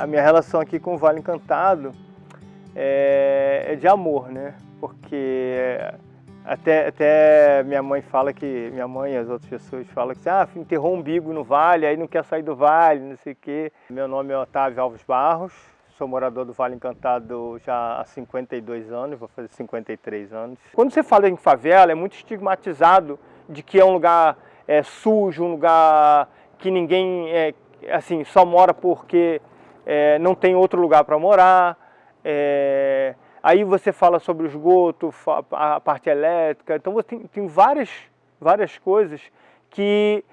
a minha relação aqui com o Vale Encantado é, é de amor, né? Porque até, até minha mãe fala que, minha mãe e as outras pessoas falam que ah, enterrou um umbigo no vale, aí não quer sair do vale, não sei o quê. Meu nome é Otávio Alves Barros, sou morador do Vale Encantado já há 52 anos, vou fazer 53 anos. Quando você fala em favela, é muito estigmatizado de que é um lugar é, sujo, um lugar que ninguém é, assim, só mora porque é, não tem outro lugar para morar. É, aí você fala sobre o esgoto, a parte elétrica, então você tem, tem várias, várias coisas que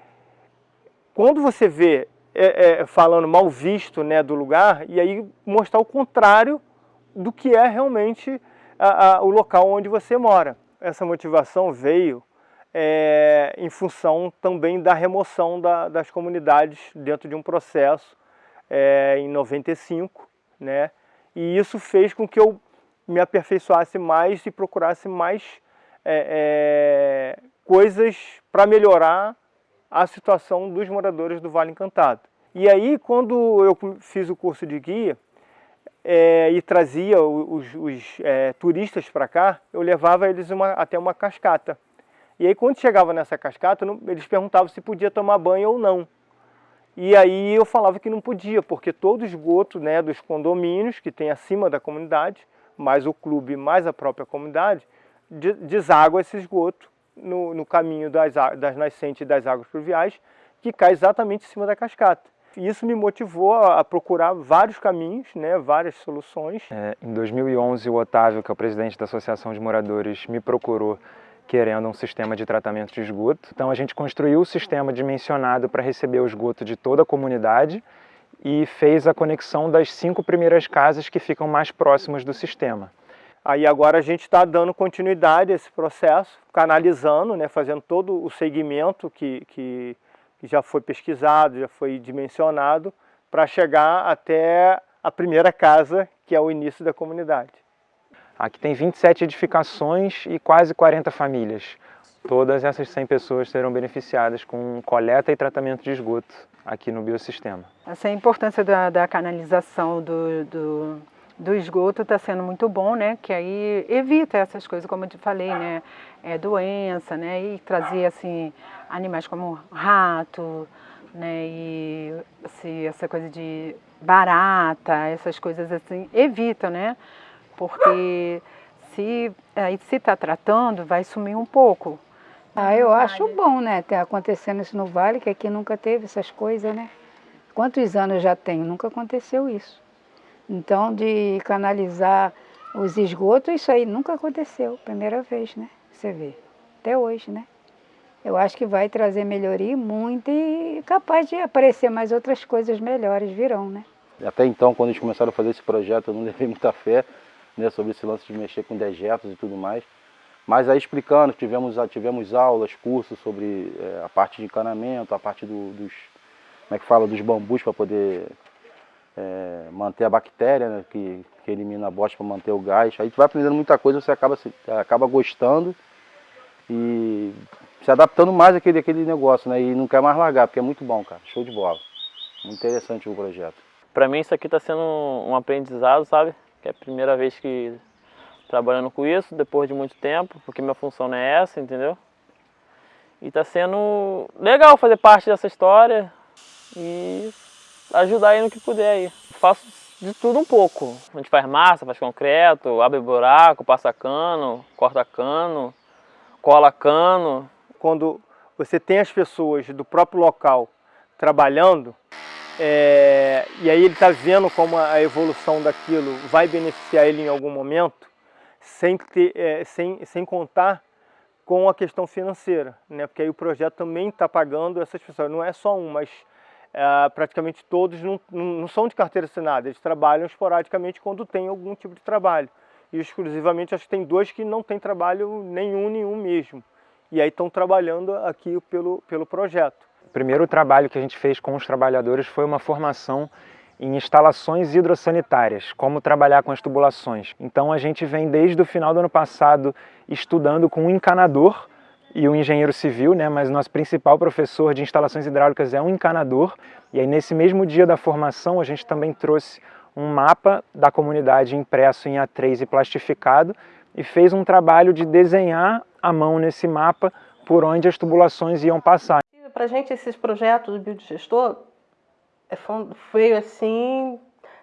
quando você vê é, é, falando mal visto né, do lugar, e aí mostrar o contrário do que é realmente a, a, o local onde você mora. Essa motivação veio é, em função também da remoção da, das comunidades dentro de um processo é, em 95, né? E isso fez com que eu me aperfeiçoasse mais e procurasse mais é, é coisas para melhorar a situação dos moradores do Vale Encantado. E aí, quando eu fiz o curso de guia é, e trazia os, os é, turistas para cá, eu levava eles uma, até uma cascata. E aí, quando chegava nessa cascata, eles perguntavam se podia tomar banho ou não. E aí eu falava que não podia, porque todo esgoto né, dos condomínios que tem acima da comunidade, mais o clube, mais a própria comunidade, deságua esse esgoto no, no caminho das, das nascentes das águas pluviais, que cai exatamente em cima da cascata. Isso me motivou a procurar vários caminhos, né, várias soluções. É, em 2011, o Otávio, que é o presidente da Associação de Moradores, me procurou querendo um sistema de tratamento de esgoto. Então a gente construiu o sistema dimensionado para receber o esgoto de toda a comunidade e fez a conexão das cinco primeiras casas que ficam mais próximas do sistema. Aí agora a gente está dando continuidade a esse processo, canalizando, né, fazendo todo o segmento que, que, que já foi pesquisado, já foi dimensionado, para chegar até a primeira casa, que é o início da comunidade. Aqui tem 27 edificações e quase 40 famílias. Todas essas 100 pessoas serão beneficiadas com coleta e tratamento de esgoto aqui no biosistema. Essa é importância da, da canalização do, do, do esgoto está sendo muito bom, né? Que aí evita essas coisas, como eu te falei, né? É, doença, né? E trazer assim animais como rato, né? E assim, essa coisa de barata, essas coisas assim, evita, né? Porque se se está tratando, vai sumir um pouco. Ah, eu acho bom, né, ter acontecendo isso no Vale, que aqui nunca teve essas coisas, né? Quantos anos já tenho? Nunca aconteceu isso. Então, de canalizar os esgotos, isso aí nunca aconteceu, primeira vez, né? Você vê, até hoje, né? Eu acho que vai trazer melhoria muito e capaz de aparecer mais outras coisas melhores virão, né? Até então, quando eles começaram a fazer esse projeto, eu não levei muita fé, né, sobre esse lance de mexer com dejetos e tudo mais. Mas aí explicando, tivemos, tivemos aulas, cursos sobre é, a parte de encanamento, a parte do, dos, como é que fala, dos bambus para poder é, manter a bactéria, né, que, que elimina a bosta para manter o gás. Aí tu vai aprendendo muita coisa, você acaba, acaba gostando e se adaptando mais àquele, àquele negócio, né, e não quer mais largar, porque é muito bom, cara, show de bola. Muito interessante o projeto. Para mim isso aqui está sendo um aprendizado, sabe? Que é a primeira vez que trabalhando com isso, depois de muito tempo, porque minha função não é essa, entendeu? E está sendo legal fazer parte dessa história e ajudar aí no que puder aí. Faço de tudo um pouco. A gente faz massa, faz concreto, abre buraco, passa cano, corta cano, cola cano. Quando você tem as pessoas do próprio local trabalhando, é, e aí ele está vendo como a evolução daquilo vai beneficiar ele em algum momento, sem, ter, é, sem, sem contar com a questão financeira, né? porque aí o projeto também está pagando essas pessoas, não é só um, mas é, praticamente todos não, não são de carteira assinada, eles trabalham esporadicamente quando tem algum tipo de trabalho. E exclusivamente acho que tem dois que não tem trabalho nenhum, nenhum mesmo. E aí estão trabalhando aqui pelo, pelo projeto. O primeiro trabalho que a gente fez com os trabalhadores foi uma formação em instalações hidrossanitárias, como trabalhar com as tubulações. Então a gente vem desde o final do ano passado estudando com um encanador e um engenheiro civil, né, mas nosso principal professor de instalações hidráulicas é um encanador. E aí nesse mesmo dia da formação a gente também trouxe um mapa da comunidade impresso em A3 e plastificado e fez um trabalho de desenhar à mão nesse mapa por onde as tubulações iam passar. Para a gente esses projetos do biodigestor é, foi assim,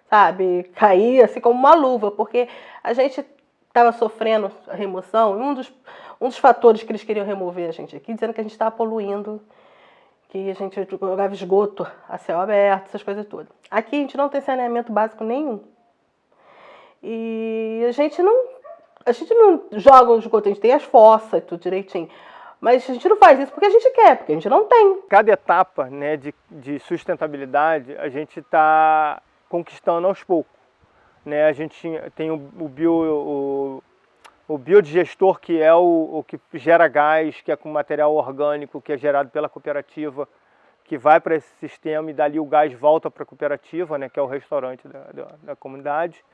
sabe, cair assim como uma luva, porque a gente estava sofrendo a remoção, e um dos, um dos fatores que eles queriam remover a gente aqui, dizendo que a gente estava poluindo, que a gente jogava esgoto a céu aberto, essas coisas todas. Aqui a gente não tem saneamento básico nenhum. E a gente não, a gente não joga o esgoto, a gente tem as fossas, tudo direitinho. Mas a gente não faz isso porque a gente quer, porque a gente não tem. Cada etapa né, de, de sustentabilidade a gente está conquistando aos poucos. Né? A gente tem o, o, bio, o, o biodigestor, que é o, o que gera gás, que é com material orgânico, que é gerado pela cooperativa, que vai para esse sistema e dali o gás volta para a cooperativa, né, que é o restaurante da, da, da comunidade.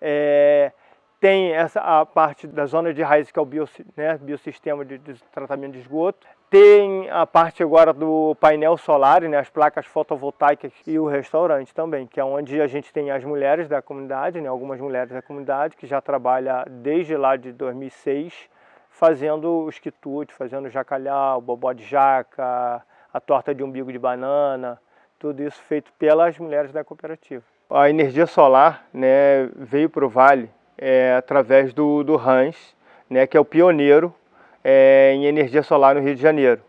É, tem essa, a parte da zona de raiz, que é o né, biosistema de, de, tratamento de esgoto. Tem a parte agora do painel solar, né, as placas fotovoltaicas e o restaurante também, que é onde a gente tem as mulheres da comunidade, né, algumas mulheres da comunidade, que já trabalham desde lá de 2006, fazendo os quitutes, fazendo jacalhau, bobó de jaca, a torta de umbigo de banana, tudo isso feito pelas mulheres da cooperativa. A energia solar né, veio para o Vale é, através do, do Hans, né, que é o pioneiro é, em energia solar no Rio de Janeiro.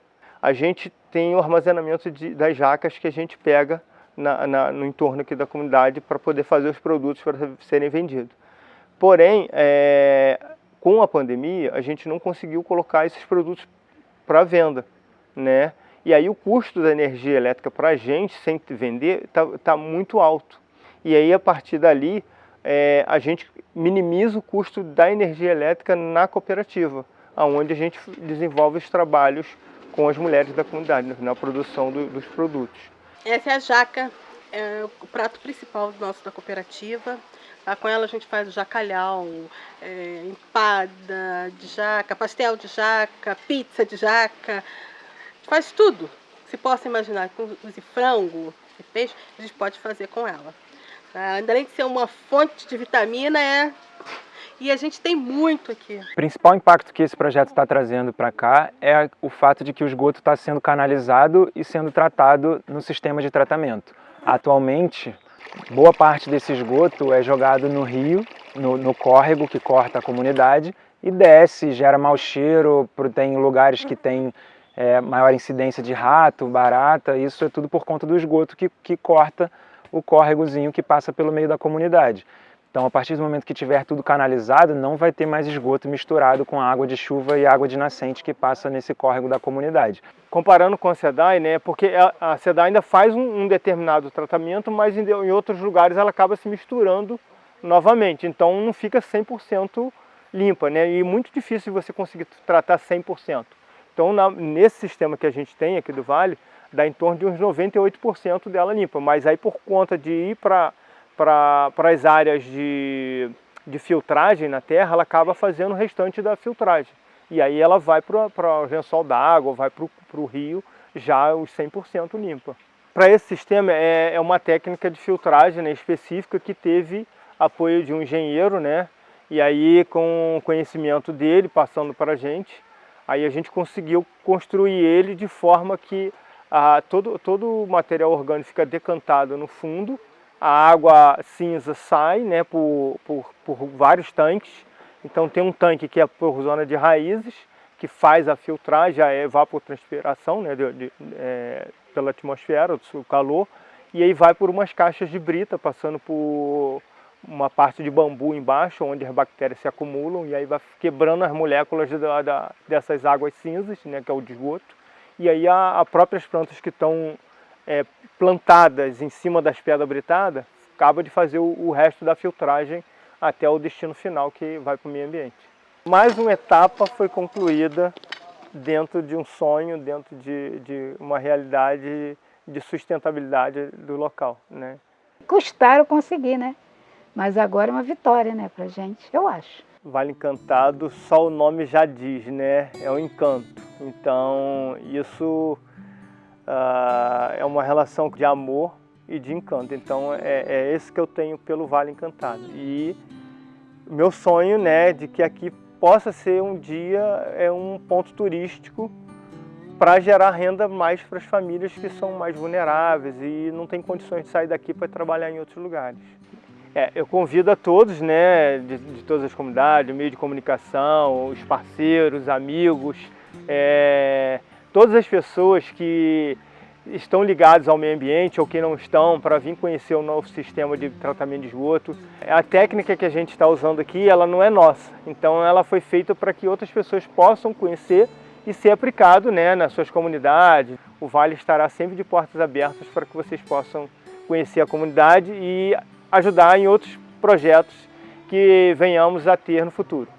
A gente tem o armazenamento de, das jacas que a gente pega na, na, no entorno aqui da comunidade para poder fazer os produtos para serem vendidos. Porém, é, com a pandemia, a gente não conseguiu colocar esses produtos para venda, né? E aí o custo da energia elétrica para a gente, sem vender, está tá muito alto. E aí, a partir dali, é, a gente minimiza o custo da energia elétrica na cooperativa, onde a gente desenvolve os trabalhos com as mulheres da comunidade, na produção do, dos produtos. Essa é a jaca, é o prato principal nosso da cooperativa. Tá? Com ela a gente faz jacalhau, é, empada de jaca, pastel de jaca, pizza de jaca, faz tudo. Se possa imaginar, inclusive frango e peixe, a gente pode fazer com ela. Tá? Além de ser uma fonte de vitamina, é e a gente tem muito aqui. O principal impacto que esse projeto está trazendo para cá é o fato de que o esgoto está sendo canalizado e sendo tratado no sistema de tratamento. Atualmente, boa parte desse esgoto é jogado no rio, no, no córrego que corta a comunidade e desce, gera mau cheiro, tem lugares que tem é, maior incidência de rato, barata, isso é tudo por conta do esgoto que, que corta o córregozinho que passa pelo meio da comunidade. Então, a partir do momento que tiver tudo canalizado, não vai ter mais esgoto misturado com água de chuva e água de nascente que passa nesse córrego da comunidade. Comparando com a SEDAI, né, porque a SEDAI ainda faz um, um determinado tratamento, mas em, em, outros lugares ela acaba se misturando novamente, então não fica 100% limpa, né, e muito difícil você conseguir tratar 100%. Então, na, nesse sistema que a gente tem aqui do Vale, dá em torno de uns 98% dela limpa, mas aí por conta de ir para as áreas de, de filtragem na terra, ela acaba fazendo o restante da filtragem. E aí ela vai para o lençol d'água, vai para o rio, já os 100% limpa. Para esse sistema é, é uma técnica de filtragem né, específica que teve apoio de um engenheiro, né? E aí com o conhecimento dele, passando para a gente, aí a gente conseguiu construir ele de forma que a, todo, todo o material orgânico fica decantado no fundo, a água cinza sai né, por, por, por vários tanques, então tem um tanque que é por zona de raízes, que faz a filtragem, a evapotranspiração né, de, de, é, pela atmosfera, do calor, e aí vai por umas caixas de brita, passando por uma parte de bambu embaixo, onde as bactérias se acumulam, e aí vai quebrando as moléculas da, da, dessas águas cinzas, né, que é o de esgoto, e aí as próprias plantas que estão é, plantadas em cima das pedras britadas acaba de fazer o, o, resto da filtragem até o destino final que vai para o meio ambiente. Mais uma etapa foi concluída dentro de um sonho, dentro de, de uma realidade de sustentabilidade do local. Né? Custaram conseguir, né? Mas agora é uma vitória né, para gente, eu acho. Vale Encantado, só o nome já diz, né? É um encanto. Então isso uh, é uma relação de amor e de encanto. Então é, é esse que eu tenho pelo Vale Encantado. E meu sonho né, de que aqui possa ser um dia é um ponto turístico para gerar renda mais para as famílias que são mais vulneráveis e não têm condições de sair daqui para trabalhar em outros lugares. É, eu convido a todos, né, de, de, todas as comunidades, meio de comunicação, os parceiros, amigos, é, todas as pessoas que estão ligados ao meio ambiente ou que não estão para vir conhecer o novo sistema de tratamento de esgoto. A técnica que a gente está usando aqui, ela não é nossa, então ela foi feita para que outras pessoas possam conhecer e ser aplicado né, nas suas comunidades. O Vale estará sempre de portas abertas para que vocês possam conhecer a comunidade e ajudar em outros projetos que venhamos a ter no futuro.